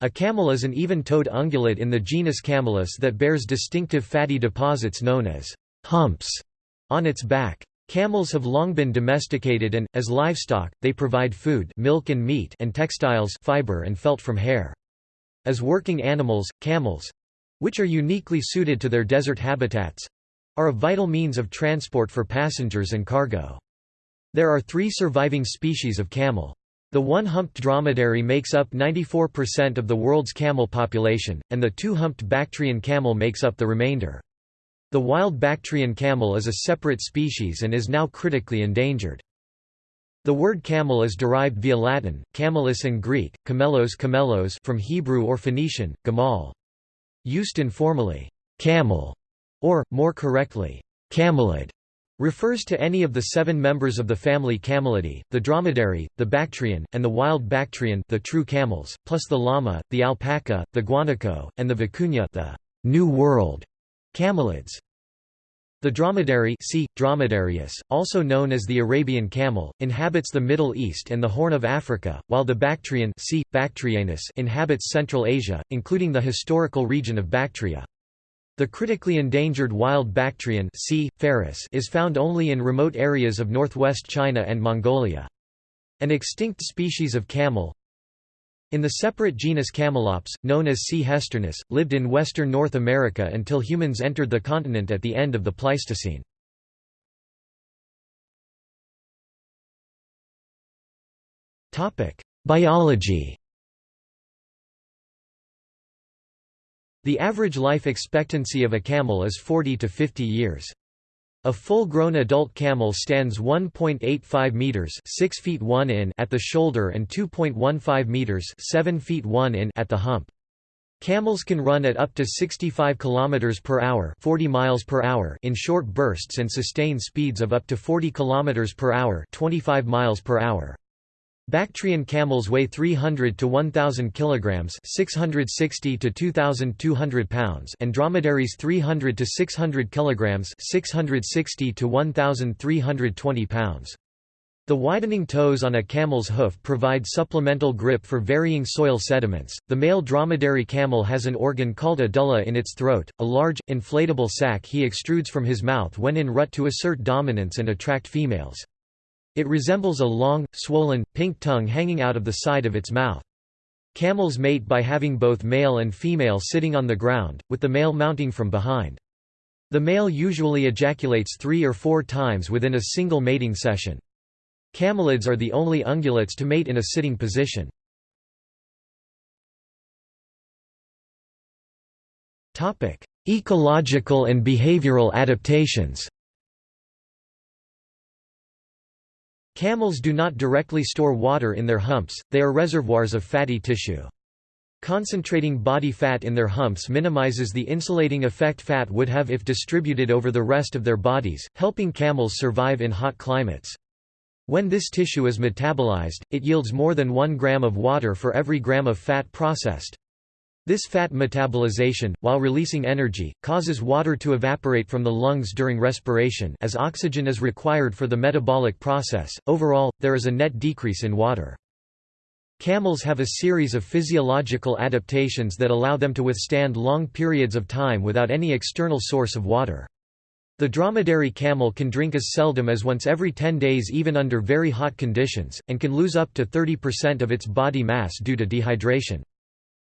A camel is an even-toed ungulate in the genus Camelus that bears distinctive fatty deposits known as humps on its back. Camels have long been domesticated and, as livestock, they provide food milk and, meat and textiles fiber and felt from hair. As working animals, camels—which are uniquely suited to their desert habitats—are a vital means of transport for passengers and cargo. There are three surviving species of camel. The one-humped dromedary makes up 94% of the world's camel population, and the two-humped Bactrian camel makes up the remainder. The wild Bactrian camel is a separate species and is now critically endangered. The word camel is derived via Latin, camelus and Greek, camelos camelos from Hebrew or Phoenician, gamal. Used informally, camel, or, more correctly, camelid, refers to any of the seven members of the family Camelidae, the dromedary, the Bactrian, and the wild Bactrian the true camels, plus the llama, the alpaca, the guanaco, and the vicuña the New World camelids. The dromedary C. dromedarius, also known as the Arabian camel, inhabits the Middle East and the Horn of Africa, while the Bactrian C. Bactrianus inhabits Central Asia, including the historical region of Bactria. The critically endangered wild Bactrian C. ferus is found only in remote areas of northwest China and Mongolia. An extinct species of camel, in the separate genus Camelops, known as C. hesternus, lived in western North America until humans entered the continent at the end of the Pleistocene. Biology The average life expectancy of a camel is 40 to 50 years. A full-grown adult camel stands 1.85 meters (6 feet 1 in) at the shoulder and 2.15 meters (7 feet 1 in) at the hump. Camels can run at up to 65 kilometers per hour, 40 miles per hour in short bursts and sustain speeds of up to 40 kilometers per hour, 25 miles per hour. Bactrian camels weigh 300 to 1000 kilograms, 660 to 2200 pounds, and dromedaries 300 to 600 kilograms, 660 to 1320 pounds. The widening toes on a camel's hoof provide supplemental grip for varying soil sediments. The male dromedary camel has an organ called a dula in its throat, a large, inflatable sac he extrudes from his mouth when in rut to assert dominance and attract females. It resembles a long, swollen, pink tongue hanging out of the side of its mouth. Camels mate by having both male and female sitting on the ground, with the male mounting from behind. The male usually ejaculates three or four times within a single mating session. Camelids are the only ungulates to mate in a sitting position. Ecological and behavioral adaptations Camels do not directly store water in their humps, they are reservoirs of fatty tissue. Concentrating body fat in their humps minimizes the insulating effect fat would have if distributed over the rest of their bodies, helping camels survive in hot climates. When this tissue is metabolized, it yields more than 1 gram of water for every gram of fat processed. This fat metabolization, while releasing energy, causes water to evaporate from the lungs during respiration as oxygen is required for the metabolic process. Overall, there is a net decrease in water. Camels have a series of physiological adaptations that allow them to withstand long periods of time without any external source of water. The dromedary camel can drink as seldom as once every 10 days even under very hot conditions, and can lose up to 30% of its body mass due to dehydration.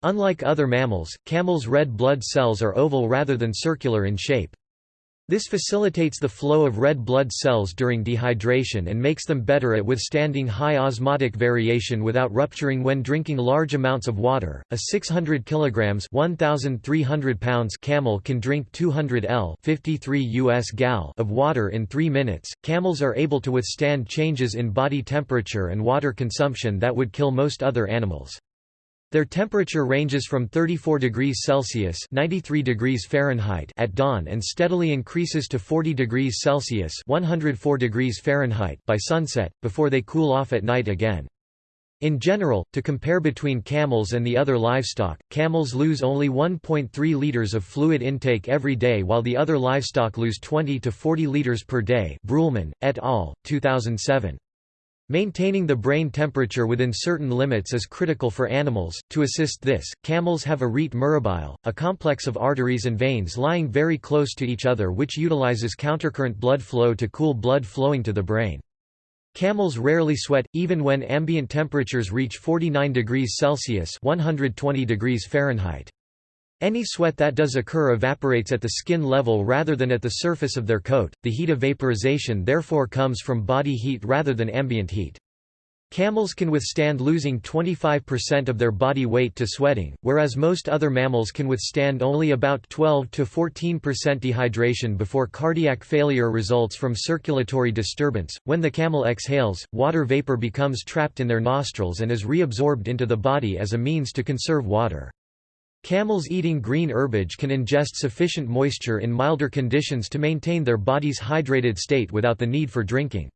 Unlike other mammals, camels' red blood cells are oval rather than circular in shape. This facilitates the flow of red blood cells during dehydration and makes them better at withstanding high osmotic variation without rupturing when drinking large amounts of water. A 600 kilograms (1300 pounds) camel can drink 200 L (53 US gal) of water in 3 minutes. Camels are able to withstand changes in body temperature and water consumption that would kill most other animals. Their temperature ranges from 34 degrees Celsius (93 degrees Fahrenheit) at dawn and steadily increases to 40 degrees Celsius (104 degrees Fahrenheit) by sunset, before they cool off at night again. In general, to compare between camels and the other livestock, camels lose only 1.3 liters of fluid intake every day while the other livestock lose 20 to 40 liters per day Bruleman, et al., 2007. Maintaining the brain temperature within certain limits is critical for animals. To assist this, camels have a rete mirabile, a complex of arteries and veins lying very close to each other which utilizes countercurrent blood flow to cool blood flowing to the brain. Camels rarely sweat, even when ambient temperatures reach 49 degrees Celsius 120 degrees Fahrenheit. Any sweat that does occur evaporates at the skin level rather than at the surface of their coat, the heat of vaporization therefore comes from body heat rather than ambient heat. Camels can withstand losing 25% of their body weight to sweating, whereas most other mammals can withstand only about 12 to 14% dehydration before cardiac failure results from circulatory disturbance. When the camel exhales, water vapor becomes trapped in their nostrils and is reabsorbed into the body as a means to conserve water. Camels eating green herbage can ingest sufficient moisture in milder conditions to maintain their body's hydrated state without the need for drinking.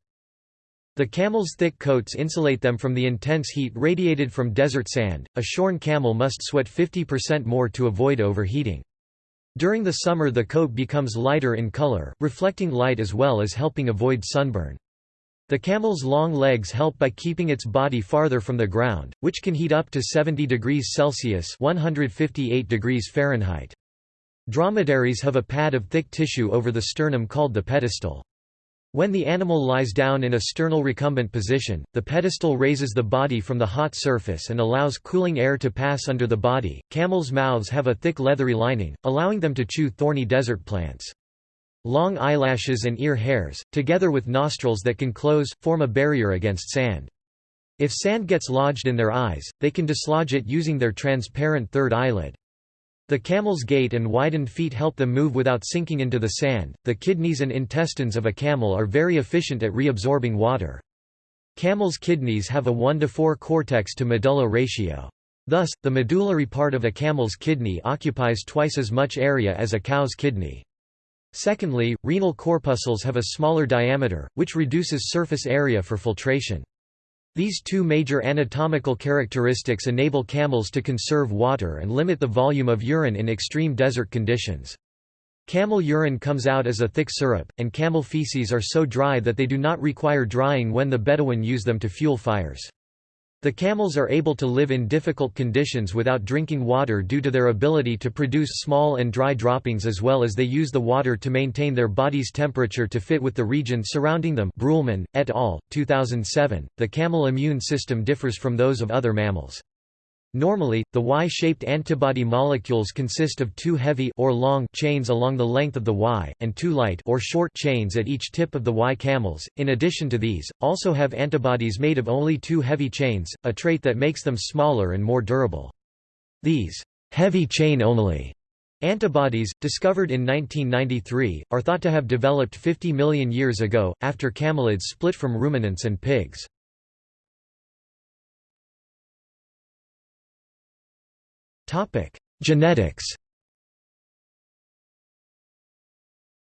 The camel's thick coats insulate them from the intense heat radiated from desert sand. A shorn camel must sweat 50% more to avoid overheating. During the summer the coat becomes lighter in color, reflecting light as well as helping avoid sunburn. The camel's long legs help by keeping its body farther from the ground, which can heat up to 70 degrees Celsius 158 degrees Fahrenheit. Dromedaries have a pad of thick tissue over the sternum called the pedestal. When the animal lies down in a sternal recumbent position, the pedestal raises the body from the hot surface and allows cooling air to pass under the body. Camels' mouths have a thick leathery lining, allowing them to chew thorny desert plants. Long eyelashes and ear hairs, together with nostrils that can close, form a barrier against sand. If sand gets lodged in their eyes, they can dislodge it using their transparent third eyelid. The camel's gait and widened feet help them move without sinking into the sand. The kidneys and intestines of a camel are very efficient at reabsorbing water. Camel's kidneys have a 1 to 4 cortex to medulla ratio. Thus, the medullary part of a camel's kidney occupies twice as much area as a cow's kidney. Secondly, renal corpuscles have a smaller diameter, which reduces surface area for filtration. These two major anatomical characteristics enable camels to conserve water and limit the volume of urine in extreme desert conditions. Camel urine comes out as a thick syrup, and camel feces are so dry that they do not require drying when the Bedouin use them to fuel fires. The camels are able to live in difficult conditions without drinking water due to their ability to produce small and dry droppings as well as they use the water to maintain their body's temperature to fit with the region surrounding them Bruhlmann, et al., 2007. The camel immune system differs from those of other mammals. Normally, the Y-shaped antibody molecules consist of two heavy or long chains along the length of the Y, and two light or short chains at each tip of the Y. Camels, in addition to these, also have antibodies made of only two heavy chains, a trait that makes them smaller and more durable. These heavy chain only antibodies, discovered in 1993, are thought to have developed 50 million years ago, after camelids split from ruminants and pigs. Genetics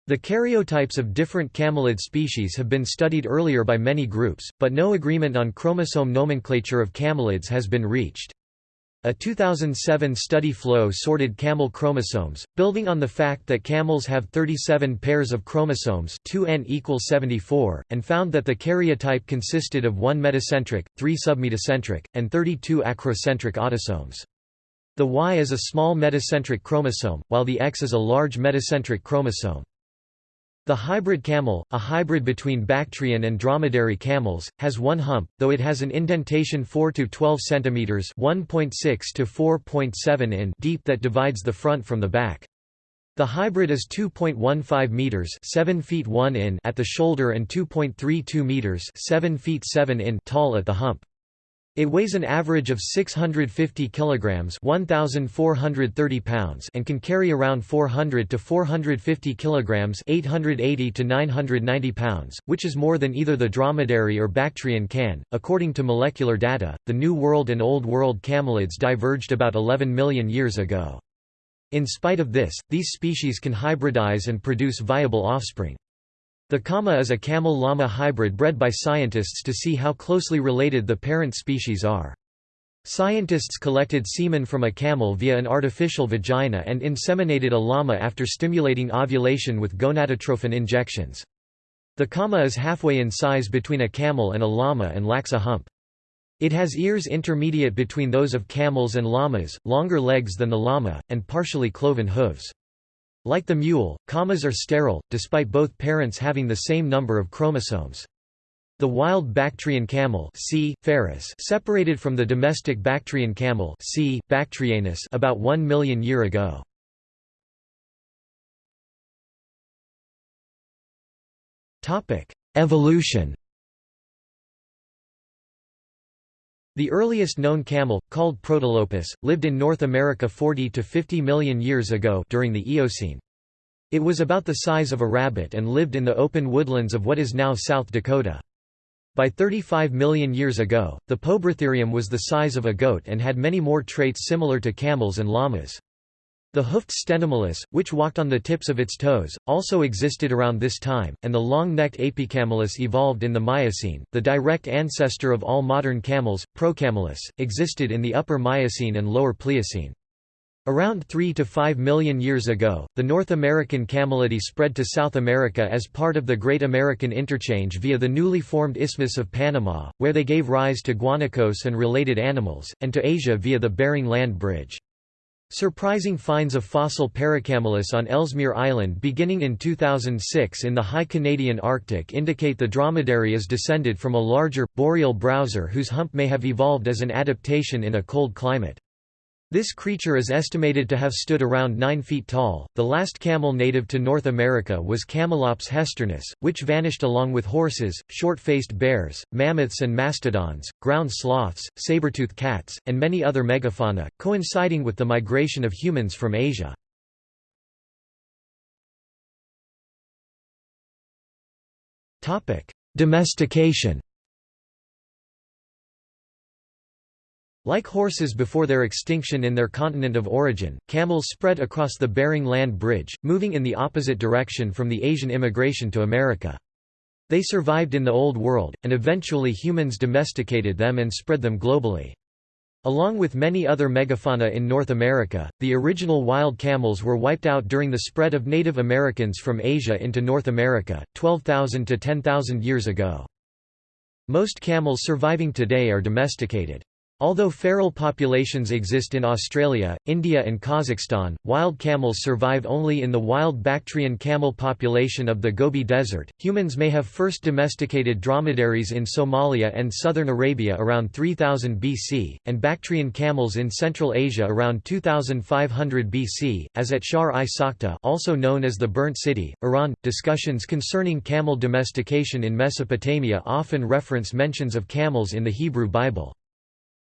The karyotypes of different camelid species have been studied earlier by many groups, but no agreement on chromosome nomenclature of camelids has been reached. A 2007 study flow sorted camel chromosomes, building on the fact that camels have 37 pairs of chromosomes 2n equals 74, and found that the karyotype consisted of 1 metacentric, 3 submetacentric, and 32 acrocentric autosomes. The Y is a small metacentric chromosome, while the X is a large metacentric chromosome. The hybrid camel, a hybrid between Bactrian and dromedary camels, has one hump, though it has an indentation 4 to 12 cm (1.6 to 4.7 in) deep that divides the front from the back. The hybrid is 2.15 meters (7 feet 1 in) at the shoulder and 2.32 meters (7 feet 7 in) tall at the hump. It weighs an average of 650 kilograms, 1430 pounds, and can carry around 400 to 450 kilograms, 880 to 990 pounds, which is more than either the dromedary or Bactrian can. According to molecular data, the New World and Old World camelids diverged about 11 million years ago. In spite of this, these species can hybridize and produce viable offspring. The Cama is a camel-llama hybrid bred by scientists to see how closely related the parent species are. Scientists collected semen from a camel via an artificial vagina and inseminated a llama after stimulating ovulation with gonadotrophin injections. The cama is halfway in size between a camel and a llama and lacks a hump. It has ears intermediate between those of camels and llamas, longer legs than the llama, and partially cloven hooves. Like the mule, camas are sterile, despite both parents having the same number of chromosomes. The wild Bactrian camel C. ferus separated from the domestic Bactrian camel C. bactrianus about 1 million year ago. Evolution The earliest known camel, called Protylopus, lived in North America 40 to 50 million years ago during the Eocene. It was about the size of a rabbit and lived in the open woodlands of what is now South Dakota. By 35 million years ago, the Poebrotherium was the size of a goat and had many more traits similar to camels and llamas. The hoofed Stenomylus, which walked on the tips of its toes, also existed around this time, and the long-necked Aepycamelus evolved in the Miocene. The direct ancestor of all modern camels, Procamelus, existed in the Upper Miocene and Lower Pliocene. Around 3 to 5 million years ago, the North American camelidae spread to South America as part of the Great American Interchange via the newly formed Isthmus of Panama, where they gave rise to guanacos and related animals, and to Asia via the Bering Land Bridge. Surprising finds of fossil Paracamelus on Ellesmere Island beginning in 2006 in the high Canadian Arctic indicate the dromedary is descended from a larger, boreal browser whose hump may have evolved as an adaptation in a cold climate. This creature is estimated to have stood around 9 feet tall. The last camel native to North America was Camelops hesternus, which vanished along with horses, short-faced bears, mammoths and mastodons, ground sloths, saber-toothed cats, and many other megafauna, coinciding with the migration of humans from Asia. Domestication Like horses before their extinction in their continent of origin, camels spread across the Bering Land Bridge, moving in the opposite direction from the Asian immigration to America. They survived in the Old World, and eventually humans domesticated them and spread them globally. Along with many other megafauna in North America, the original wild camels were wiped out during the spread of Native Americans from Asia into North America, 12,000 to 10,000 years ago. Most camels surviving today are domesticated. Although feral populations exist in Australia, India and Kazakhstan, wild camels survive only in the wild Bactrian camel population of the Gobi Desert. Humans may have first domesticated dromedaries in Somalia and southern Arabia around 3000 BC, and Bactrian camels in Central Asia around 2500 BC, as at Shar-i-Sokhta also known as the Burnt City, Iran. Discussions concerning camel domestication in Mesopotamia often reference mentions of camels in the Hebrew Bible.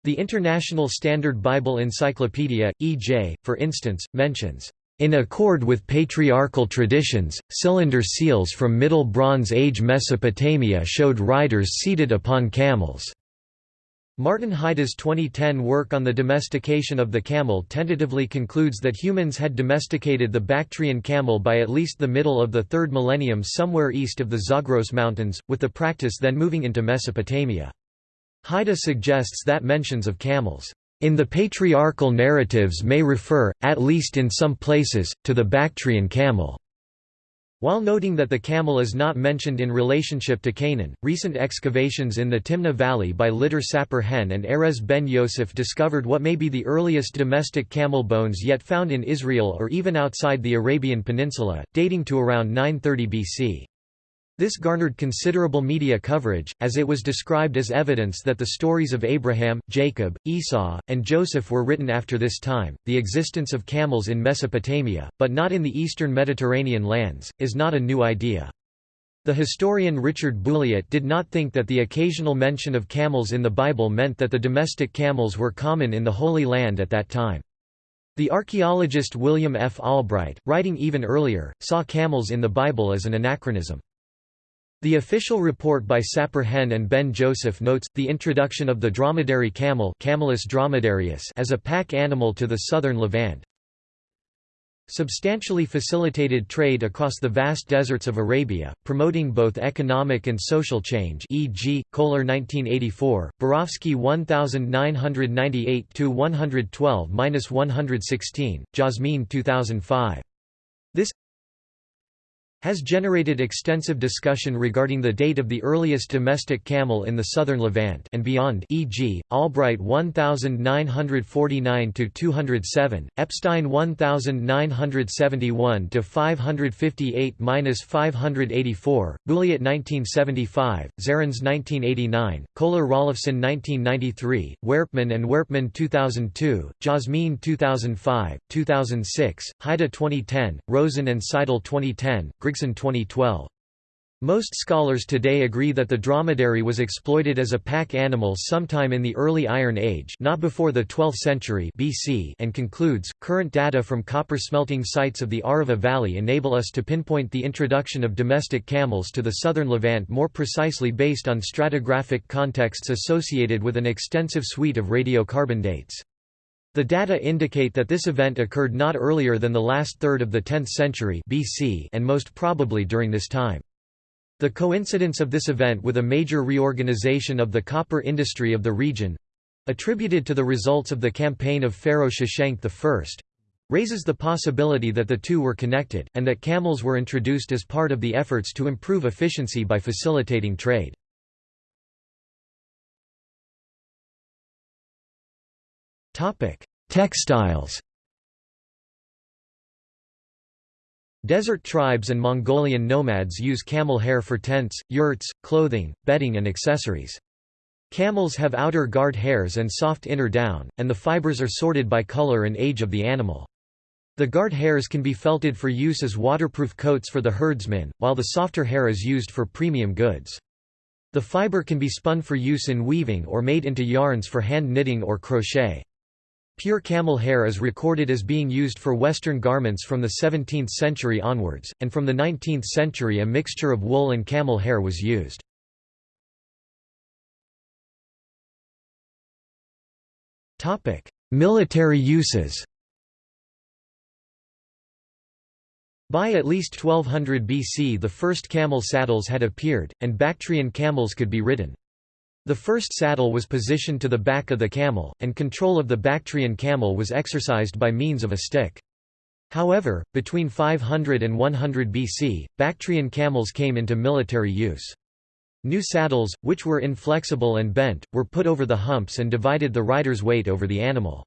The International Standard Bible Encyclopedia, E.J., for instance, mentions, "...in accord with patriarchal traditions, cylinder seals from Middle Bronze Age Mesopotamia showed riders seated upon camels." Martin Heide's 2010 work on the domestication of the camel tentatively concludes that humans had domesticated the Bactrian camel by at least the middle of the 3rd millennium somewhere east of the Zagros Mountains, with the practice then moving into Mesopotamia. Heide suggests that mentions of camels in the patriarchal narratives may refer, at least in some places, to the Bactrian camel. While noting that the camel is not mentioned in relationship to Canaan, recent excavations in the Timna Valley by Lidar Sapir Hen and Erez ben Yosef discovered what may be the earliest domestic camel bones yet found in Israel or even outside the Arabian Peninsula, dating to around 930 BC. This garnered considerable media coverage, as it was described as evidence that the stories of Abraham, Jacob, Esau, and Joseph were written after this time. The existence of camels in Mesopotamia, but not in the eastern Mediterranean lands, is not a new idea. The historian Richard Bulliet did not think that the occasional mention of camels in the Bible meant that the domestic camels were common in the Holy Land at that time. The archaeologist William F. Albright, writing even earlier, saw camels in the Bible as an anachronism. The official report by Sapir Hen and Ben Joseph notes, the introduction of the dromedary camel Camelus dromedarius as a pack animal to the southern Levant substantially facilitated trade across the vast deserts of Arabia, promoting both economic and social change e.g., Kohler 1984, Borowski 1998-112-116, Jasmine 2005. This has generated extensive discussion regarding the date of the earliest domestic camel in the southern Levant and beyond e.g., Albright 1949–207, Epstein 1971–558–584, Bulliet 1975, Zarins 1989, Kohler-Rollefson 1993, Uerpmann and Uerpmann 2002, Jasmine 2005, 2006, Heide 2010, Rosen and Seidel 2010, Grigg 2012. Most scholars today agree that the dromedary was exploited as a pack animal sometime in the early Iron Age not before the 12th century BC and concludes, current data from copper smelting sites of the Arava Valley enable us to pinpoint the introduction of domestic camels to the southern Levant more precisely based on stratigraphic contexts associated with an extensive suite of radiocarbon dates. The data indicate that this event occurred not earlier than the last third of the 10th century BC and most probably during this time. The coincidence of this event with a major reorganization of the copper industry of the region—attributed to the results of the campaign of Pharaoh Sheshonq I, raises the possibility that the two were connected, and that camels were introduced as part of the efforts to improve efficiency by facilitating trade. Textiles Desert tribes and Mongolian nomads use camel hair for tents, yurts, clothing, bedding and accessories. Camels have outer guard hairs and soft inner down, and the fibers are sorted by color and age of the animal. The guard hairs can be felted for use as waterproof coats for the herdsmen, while the softer hair is used for premium goods. The fiber can be spun for use in weaving or made into yarns for hand knitting or crochet. Pure camel hair is recorded as being used for Western garments from the 17th century onwards, and from the 19th century a mixture of wool and camel hair was used. Military uses By at least 1200 BC the first camel saddles had appeared, and Bactrian camels could be ridden. The first saddle was positioned to the back of the camel, and control of the Bactrian camel was exercised by means of a stick. However, between 500 and 100 BC, Bactrian camels came into military use. New saddles, which were inflexible and bent, were put over the humps and divided the rider's weight over the animal.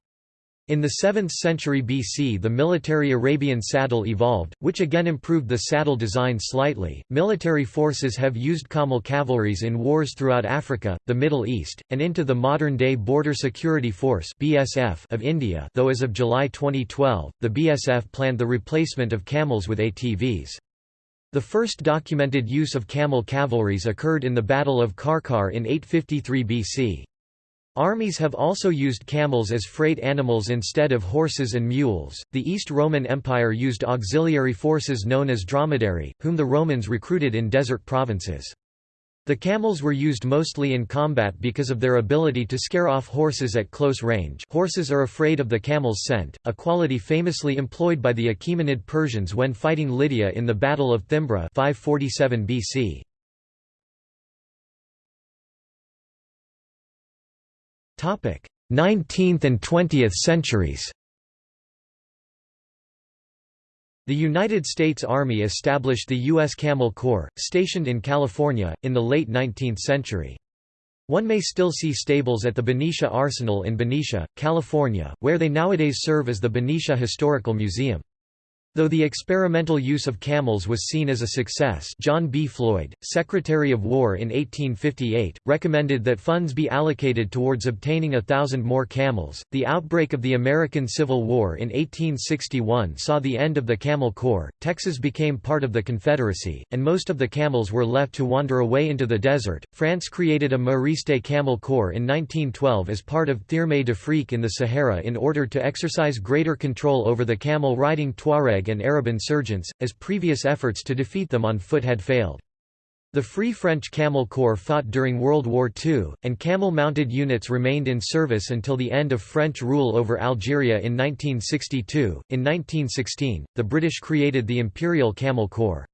In the 7th century BC, the military Arabian saddle evolved, which again improved the saddle design slightly. Military forces have used camel cavalries in wars throughout Africa, the Middle East, and into the modern-day Border Security Force (BSF) of India. Though as of July 2012, the BSF planned the replacement of camels with ATVs. The first documented use of camel cavalries occurred in the Battle of Qarqar in 853 BC. Armies have also used camels as freight animals instead of horses and mules. The East Roman Empire used auxiliary forces known as dromedary, whom the Romans recruited in desert provinces. The camels were used mostly in combat because of their ability to scare off horses at close range horses are afraid of the camel's scent, a quality famously employed by the Achaemenid Persians when fighting Lydia in the Battle of Thymbra 547 BC. 19th and 20th centuries The United States Army established the U.S. Camel Corps, stationed in California, in the late 19th century. One may still see stables at the Benicia Arsenal in Benicia, California, where they nowadays serve as the Benicia Historical Museum. Though the experimental use of camels was seen as a success John B. Floyd, Secretary of War in 1858, recommended that funds be allocated towards obtaining a thousand more camels. The outbreak of the American Civil War in 1861 saw the end of the Camel Corps, Texas became part of the Confederacy, and most of the camels were left to wander away into the desert. France created a Mariste Camel Corps in 1912 as part of Thirme d'Afrique in the Sahara in order to exercise greater control over the camel riding Tuareg Tuareg and Arab insurgents, as previous efforts to defeat them on foot had failed. The Free French Camel Corps fought during World War II, and camel-mounted units remained in service until the end of French rule over Algeria in 1962. In 1916, the British created the Imperial Camel Corps.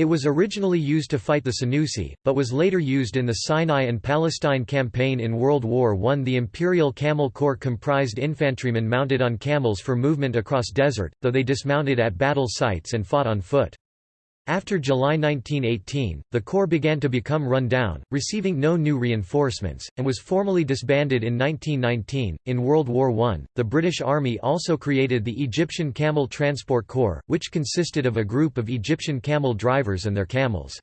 It was originally used to fight the Senussi, but was later used in the Sinai and Palestine campaign in World War I. The Imperial Camel Corps comprised infantrymen mounted on camels for movement across desert, though they dismounted at battle sites and fought on foot. After July 1918, the Corps began to become run down, receiving no new reinforcements, and was formally disbanded in 1919. In World War I, the British Army also created the Egyptian Camel Transport Corps, which consisted of a group of Egyptian camel drivers and their camels.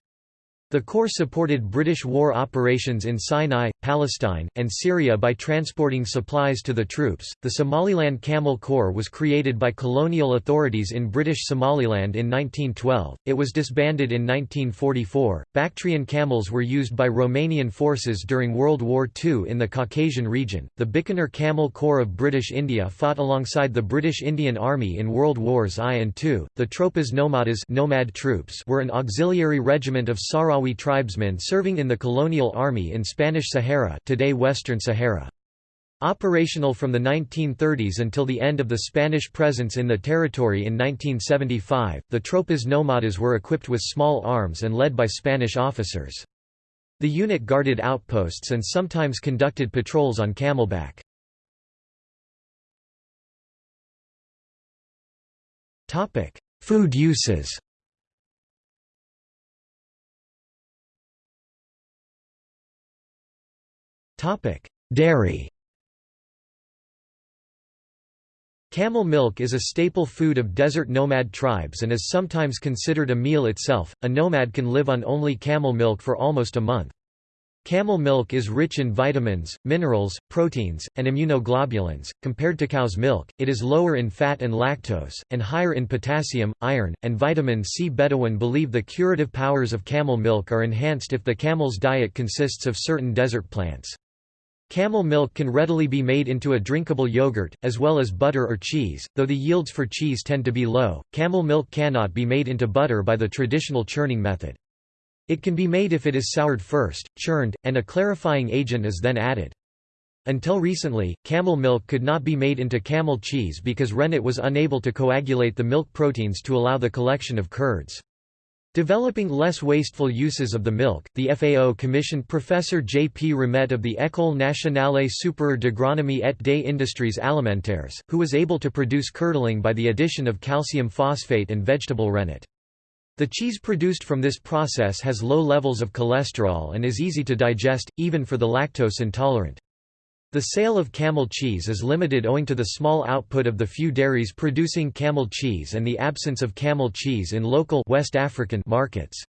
The Corps supported British war operations in Sinai, Palestine, and Syria by transporting supplies to the troops. The Somaliland Camel Corps was created by colonial authorities in British Somaliland in 1912. It was disbanded in 1944. Bactrian camels were used by Romanian forces during World War II in the Caucasian region. The Bikaner Camel Corps of British India fought alongside the British Indian Army in World Wars I and II. The Tropas Nomadas nomad troops were an auxiliary regiment of Sahrawi Sahrawi tribesmen serving in the colonial army in Spanish Sahara today Western Sahara. Operational from the 1930s until the end of the Spanish presence in the territory in 1975, the Tropas Nomadas were equipped with small arms and led by Spanish officers. The unit guarded outposts and sometimes conducted patrols on camelback. Food uses Dairy Camel milk is a staple food of desert nomad tribes and is sometimes considered a meal itself. A nomad can live on only camel milk for almost a month. Camel milk is rich in vitamins, minerals, proteins, and immunoglobulins. Compared to cow's milk, it is lower in fat and lactose, and higher in potassium, iron, and vitamin C. Bedouin believe the curative powers of camel milk are enhanced if the camel's diet consists of certain desert plants. Camel milk can readily be made into a drinkable yogurt, as well as butter or cheese, though the yields for cheese tend to be low. Camel milk cannot be made into butter by the traditional churning method. It can be made if it is soured first, churned, and a clarifying agent is then added. Until recently, camel milk could not be made into camel cheese because rennet was unable to coagulate the milk proteins to allow the collection of curds. Developing less wasteful uses of the milk, the FAO commissioned Professor J. P. Ramet of the École nationale supérieure d'agronomie et des industries alimentaires, who was able to produce curdling by the addition of calcium phosphate and vegetable rennet. The cheese produced from this process has low levels of cholesterol and is easy to digest, even for the lactose intolerant. The sale of camel cheese is limited owing to the small output of the few dairies producing camel cheese and the absence of camel cheese in local West African markets.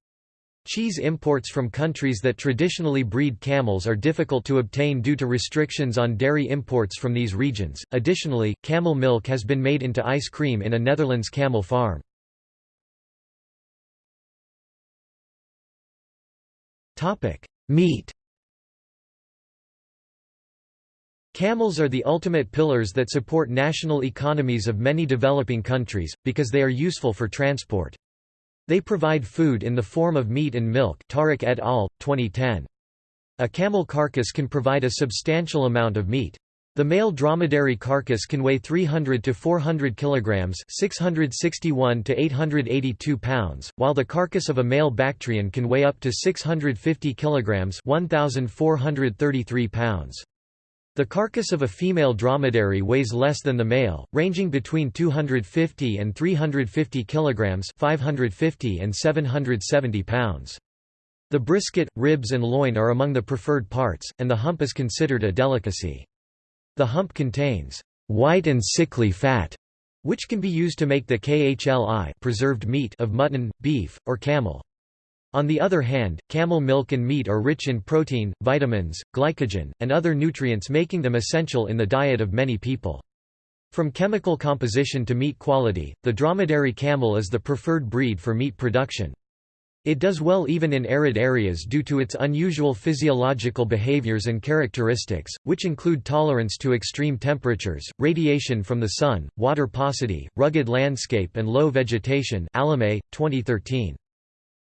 Cheese imports from countries that traditionally breed camels are difficult to obtain due to restrictions on dairy imports from these regions. Additionally, camel milk has been made into ice cream in a Netherlands camel farm. Topic: Meat Camels are the ultimate pillars that support national economies of many developing countries, because they are useful for transport. They provide food in the form of meat and milk Tariq et al., 2010. A camel carcass can provide a substantial amount of meat. The male dromedary carcass can weigh 300 to 400 kilograms, 661 to 882 pounds, while the carcass of a male Bactrian can weigh up to 650 kilograms, 1433 pounds. The carcass of a female dromedary weighs less than the male, ranging between 250 and 350 kilograms, 550 and 770 pounds. The brisket, ribs and loin are among the preferred parts, and the hump is considered a delicacy. The hump contains white and sickly fat, which can be used to make the khli preserved meat of mutton, beef, or camel. On the other hand, camel milk and meat are rich in protein, vitamins, glycogen, and other nutrients making them essential in the diet of many people. From chemical composition to meat quality, the dromedary camel is the preferred breed for meat production. It does well even in arid areas due to its unusual physiological behaviors and characteristics, which include tolerance to extreme temperatures, radiation from the sun, water paucity, rugged landscape and low vegetation Alame, 2013.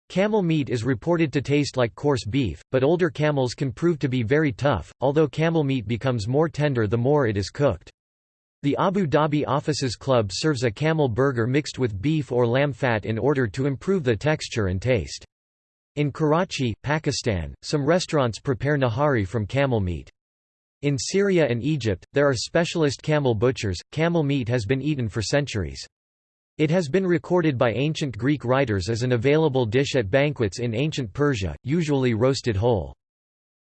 Camel meat is reported to taste like coarse beef, but older camels can prove to be very tough, although camel meat becomes more tender the more it is cooked. The Abu Dhabi Officers Club serves a camel burger mixed with beef or lamb fat in order to improve the texture and taste. In Karachi, Pakistan, some restaurants prepare nahari from camel meat. In Syria and Egypt, there are specialist camel butchers. Camel meat has been eaten for centuries. It has been recorded by ancient Greek writers as an available dish at banquets in ancient Persia, usually roasted whole.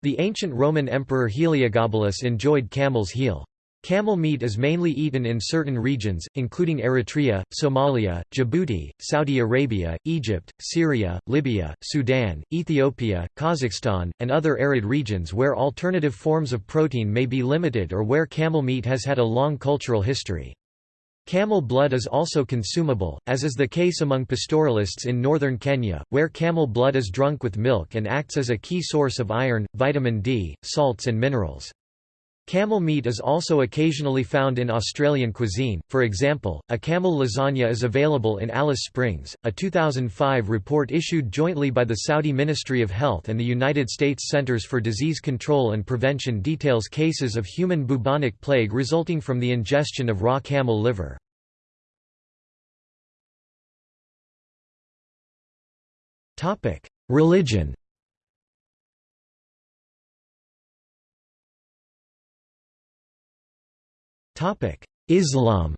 The ancient Roman emperor Heliogabalus enjoyed camel's heel. Camel meat is mainly eaten in certain regions, including Eritrea, Somalia, Djibouti, Saudi Arabia, Egypt, Syria, Libya, Sudan, Ethiopia, Kazakhstan, and other arid regions where alternative forms of protein may be limited or where camel meat has had a long cultural history. Camel blood is also consumable, as is the case among pastoralists in northern Kenya, where camel blood is drunk with milk and acts as a key source of iron, vitamin D, salts and minerals. Camel meat is also occasionally found in Australian cuisine, for example, a camel lasagna is available in Alice Springs. A 2005 report issued jointly by the Saudi Ministry of Health and the United States Centers for Disease Control and Prevention details cases of human bubonic plague resulting from the ingestion of raw camel liver. Religion Islam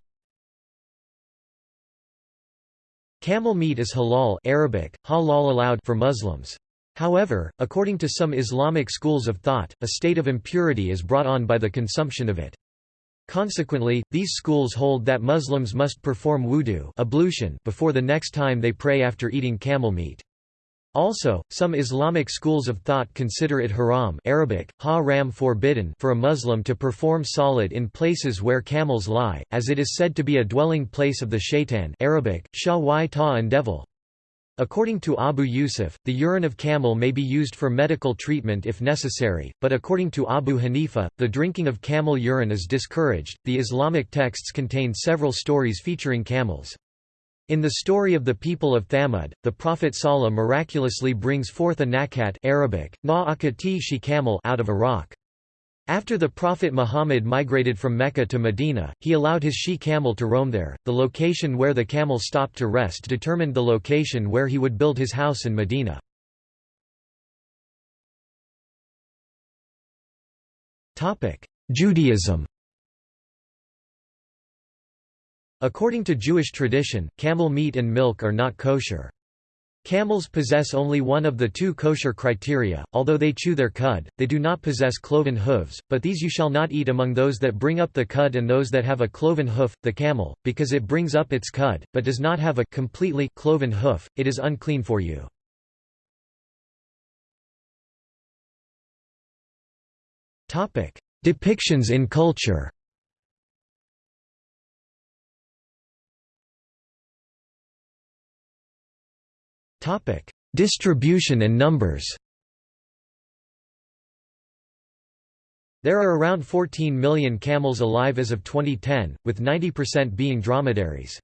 Camel meat is halal Arabic, halal allowed for Muslims. However, according to some Islamic schools of thought, a state of impurity is brought on by the consumption of it. Consequently, these schools hold that Muslims must perform wudu ablution before the next time they pray after eating camel meat. Also, some Islamic schools of thought consider it haram Arabic, ha-ram forbidden for a Muslim to perform salat in places where camels lie, as it is said to be a dwelling place of the shaitan Arabic, shah ta and devil. According to Abu Yusuf, the urine of camel may be used for medical treatment if necessary, but according to Abu Hanifa, the drinking of camel urine is discouraged. The Islamic texts contain several stories featuring camels. In the story of the people of Thamud, the Prophet Salih miraculously brings forth a nakat Arabic, shi camel out of a rock. After the Prophet Muhammad migrated from Mecca to Medina, he allowed his she camel to roam there. The location where the camel stopped to rest determined the location where he would build his house in Medina. Topic: Judaism According to Jewish tradition, camel meat and milk are not kosher. Camels possess only one of the two kosher criteria, although they chew their cud, they do not possess cloven hooves, but these you shall not eat among those that bring up the cud and those that have a cloven hoof, the camel, because it brings up its cud, but does not have a completely cloven hoof, it is unclean for you. Depictions in culture Topic: Distribution and numbers. There are around 14 million camels alive as of 2010, with 90% being dromedaries.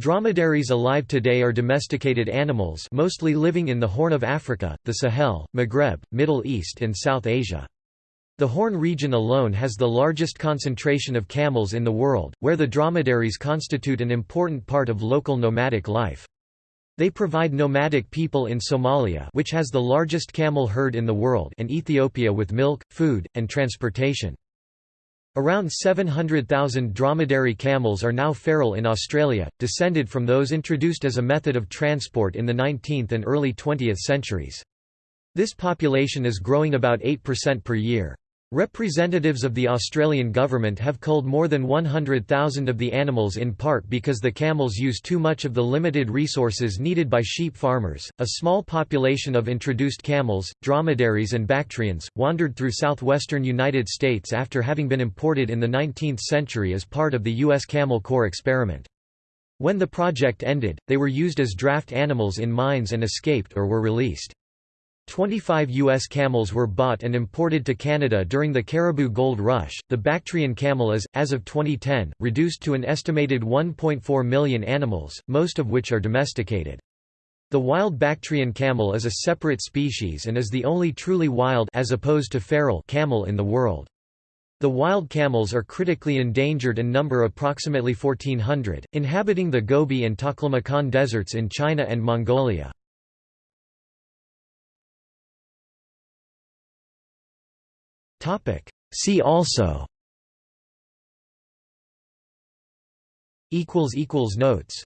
Dromedaries alive today are domesticated animals mostly living in the Horn of Africa, the Sahel, Maghreb, Middle East and South Asia. The Horn region alone has the largest concentration of camels in the world, where the dromedaries constitute an important part of local nomadic life. They provide nomadic people in Somalia which has the largest camel herd in the world and Ethiopia with milk, food, and transportation. Around 700,000 dromedary camels are now feral in Australia, descended from those introduced as a method of transport in the 19th and early 20th centuries. This population is growing about 8% per year. Representatives of the Australian government have culled more than 100,000 of the animals in part because the camels use too much of the limited resources needed by sheep farmers. A small population of introduced camels, dromedaries, and Bactrians wandered through southwestern United States after having been imported in the 19th century as part of the U.S. Camel Corps experiment. When the project ended, they were used as draft animals in mines and escaped or were released. 25 U.S. camels were bought and imported to Canada during the Cariboo Gold Rush. The Bactrian camel is, as of 2010, reduced to an estimated 1.4 million animals, most of which are domesticated. The wild Bactrian camel is a separate species and is the only truly wild as opposed to feral camel in the world. The wild camels are critically endangered and number approximately 1400, inhabiting the Gobi and Taklamakan deserts in China and Mongolia. Topic. See also. Equals equals notes.